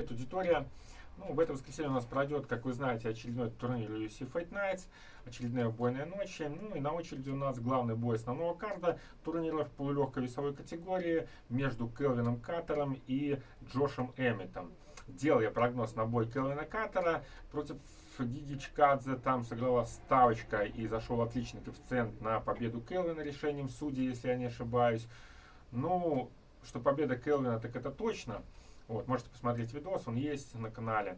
Привет, аудитория! Ну, в это воскресенье у нас пройдет, как вы знаете, очередной турнир UFC Fight Nights, очередная убойная ночь. Ну и на очереди у нас главный бой основного карда турнира в полулегкой весовой категории между Келвином Каттером и Джошем Эмметом. Делал я прогноз на бой Келвина Каттера против Гиги Чкадзе. Там сыграла ставочка и зашел отличный коэффициент на победу Келвина решением судей, если я не ошибаюсь. Ну, что победа Келвина, так это точно. Вот, можете посмотреть видос, он есть на канале.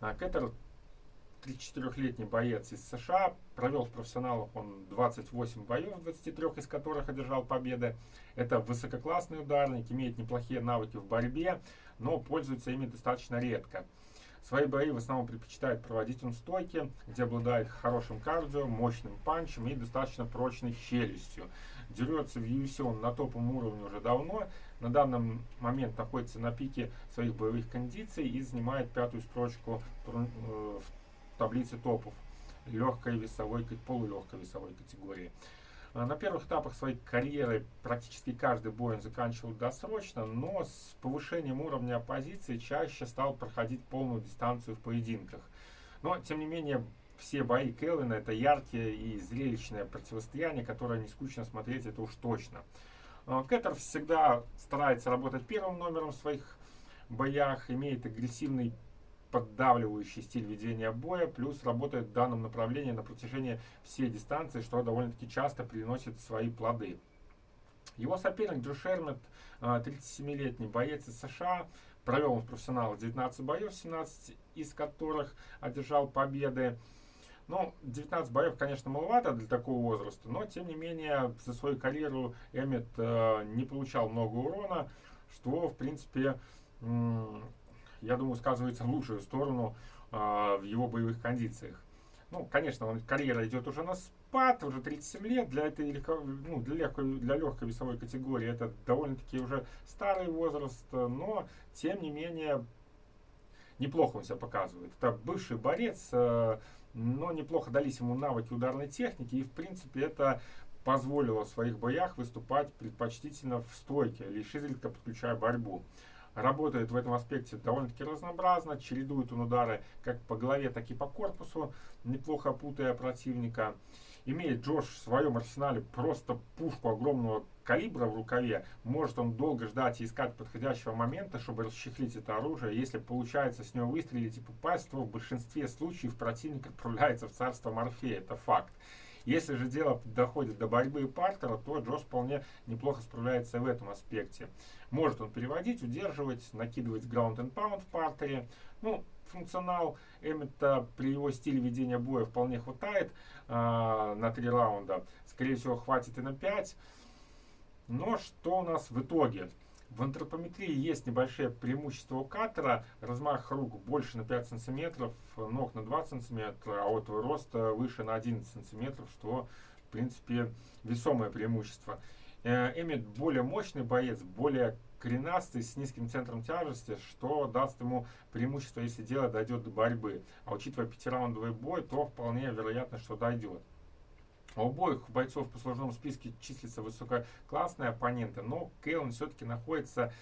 А, Кеттер 34-летний боец из США, провел в профессионалах он 28 боев, 23 из которых одержал победы. Это высококлассный ударник, имеет неплохие навыки в борьбе, но пользуется ими достаточно редко. Свои бои в основном предпочитает проводить он в стойке, где обладает хорошим кардио, мощным панчем и достаточно прочной челюстью. Дерется в UFC он на топовом уровне уже давно. На данный момент находится на пике своих боевых кондиций и занимает пятую строчку э, в таблице топов легкой весовой, полулегкой весовой категории. А на первых этапах своей карьеры практически каждый бой он заканчивал досрочно, но с повышением уровня оппозиции чаще стал проходить полную дистанцию в поединках. Но, тем не менее, все бои Келвина это яркие и зрелищное противостояние, которое не скучно смотреть, это уж точно. А, Кеттер всегда старается работать первым номером в своих боях, имеет агрессивный поддавливающий стиль ведения боя, плюс работает в данном направлении на протяжении всей дистанции, что довольно-таки часто приносит свои плоды. Его соперник Джо Шермет, 37-летний боец из США, провел в профессионалах 19 боев, 17 из которых одержал победы. Ну, 19 боев, конечно, маловато для такого возраста, но, тем не менее, за свою карьеру Эммет э, не получал много урона, что, в принципе, я думаю, сказывается в лучшую сторону э, в его боевых кондициях. Ну, конечно, он, карьера идет уже на спад, уже 37 лет, для этой легко, ну, для, легкой, для легкой весовой категории это довольно-таки уже старый возраст, но, тем не менее, неплохо он себя показывает. Это бывший борец, э, но неплохо дались ему навыки ударной техники, и, в принципе, это позволило в своих боях выступать предпочтительно в стойке, лишь изредка подключая борьбу работает в этом аспекте довольно-таки разнообразно, чередует он удары как по голове, так и по корпусу, неплохо путая противника. Имеет Джош в своем арсенале просто пушку огромного калибра в рукаве. Может он долго ждать и искать подходящего момента, чтобы расчехлить это оружие. Если получается с него выстрелить и попасть, то в большинстве случаев противник отправляется в царство Морфея. Это факт. Если же дело доходит до борьбы и партера, то Джош вполне неплохо справляется в этом аспекте. Может он переводить, удерживать, накидывать ground and pound в партере. Ну, функционал Эммета при его стиле ведения боя вполне хватает э, на 3 раунда. Скорее всего, хватит и на 5. Но что у нас в итоге? В антропометрии есть небольшие преимущества у катера. Размах рук больше на 5 сантиметров, ног на 2 сантиметра, а вот рост выше на 11 сантиметров, что, в принципе, весомое преимущество. Эммет более мощный боец, более коренастый, с низким центром тяжести, что даст ему преимущество, если дело дойдет до борьбы. А учитывая пятираундовый бой, то вполне вероятно, что дойдет. У обоих бойцов по сложному списке числятся высококлассные оппоненты, но Кейлон все-таки находится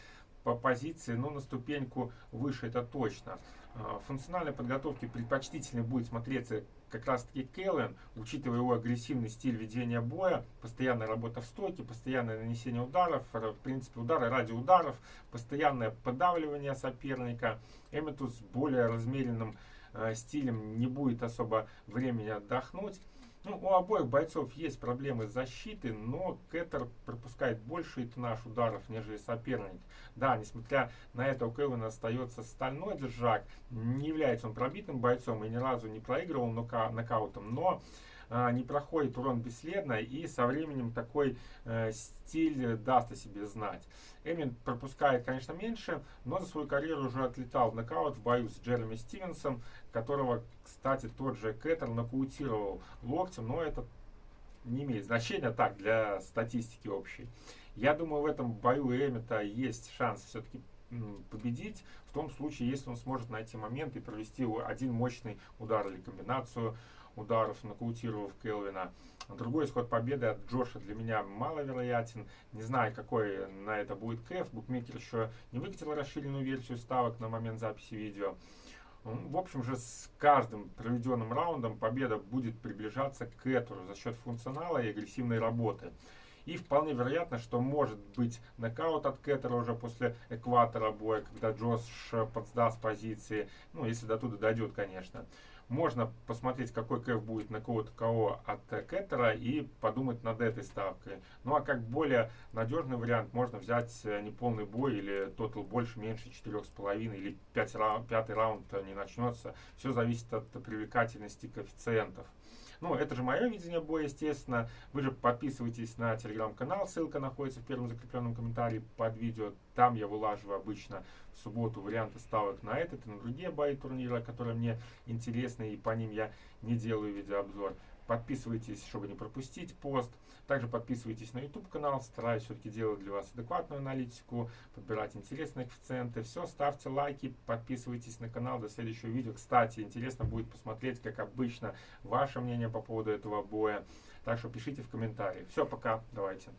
по позиции, ну, на ступеньку выше, это точно. А, в функциональной подготовке предпочтительнее будет смотреться как раз таки Кейлен, учитывая его агрессивный стиль ведения боя, постоянная работа в стойке, постоянное нанесение ударов, в принципе удары ради ударов, постоянное подавливание соперника. Эммету с более размеренным э, стилем не будет особо времени отдохнуть. Ну, у обоих бойцов есть проблемы с защитой, но Кеттер пропускает больший тоннаж ударов, нежели соперник. Да, несмотря на это, у Кевина остается стальной держак. Не является он пробитым бойцом и ни разу не проигрывал нока нокаутом, но не проходит урон бесследно и со временем такой э, стиль даст о себе знать. Эмин пропускает, конечно, меньше, но за свою карьеру уже отлетал в нокаут в бою с Джереми Стивенсом, которого, кстати, тот же Кэттер нокаутировал локтем, но это не имеет значения так для статистики общей. Я думаю, в этом бою у Эммета есть шанс все-таки победить в том случае, если он сможет найти момент и провести один мощный удар или комбинацию ударов, нокаутировав Келвина. Другой исход победы от Джоша для меня маловероятен. Не знаю, какой на это будет кэф. Букмекер еще не выкатил расширенную версию ставок на момент записи видео. В общем же, с каждым проведенным раундом победа будет приближаться к Этору за счет функционала и агрессивной работы. И вполне вероятно, что может быть нокаут от Кеттера уже после экватора боя, когда Джош подсдаст позиции, ну, если до туда дойдет, конечно. Можно посмотреть, какой кэф будет на кого-то кого от Кеттера и подумать над этой ставкой. Ну а как более надежный вариант, можно взять э, неполный бой или тотал больше, меньше 4,5 или 5 раунд, пятый раунд не начнется. Все зависит от привлекательности коэффициентов. Ну, это же мое видение боя, естественно. Вы же подписывайтесь на телеграм-канал, ссылка находится в первом закрепленном комментарии под видео. Там я вылаживаю обычно в субботу варианты ставок на этот и на другие бои турнира, которые мне интересны, и по ним я не делаю видеообзор. Подписывайтесь, чтобы не пропустить пост. Также подписывайтесь на YouTube канал. Стараюсь все-таки делать для вас адекватную аналитику, подбирать интересные коэффициенты. Все, ставьте лайки, подписывайтесь на канал. До следующего видео. Кстати, интересно будет посмотреть, как обычно, ваше мнение по поводу этого боя. Так что пишите в комментариях. Все, пока. Давайте.